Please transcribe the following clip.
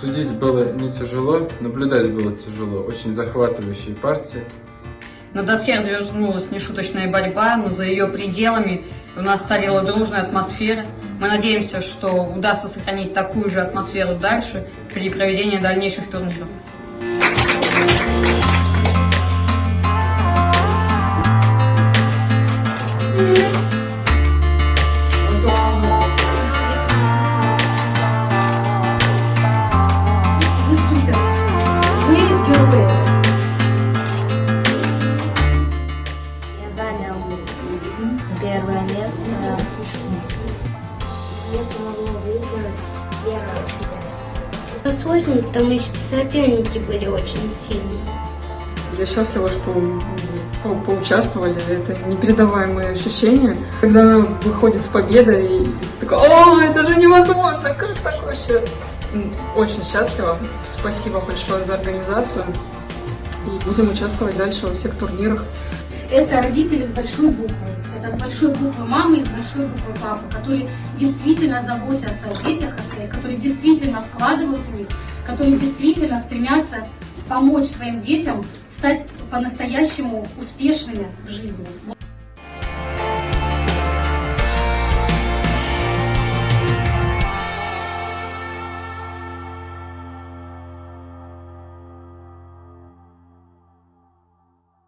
Судить было не тяжело, наблюдать было тяжело. Очень захватывающие партии. На доске развернулась нешуточная борьба, но за ее пределами у нас царила дружная атмосфера. Мы надеемся, что удастся сохранить такую же атмосферу дальше при проведении дальнейших турниров. Место. Мне помогло выиграть вера в себя. Это сложно, потому что соперники были очень сильные. Я счастлива, что по- поучаствовали. Это непередаваемые ощущения. Когда выходит с победой, и такой, о, это же невозможно, как так вообще? Очень счастлива. Спасибо большое за организацию. И будем участвовать дальше во всех турнирах. Это родители с большой буквы. Это с большой буквы мамы и с большой буквы папы, которые действительно заботятся о детях, о своих, которые действительно вкладывают в них, которые действительно стремятся помочь своим детям стать по-настоящему успешными в жизни.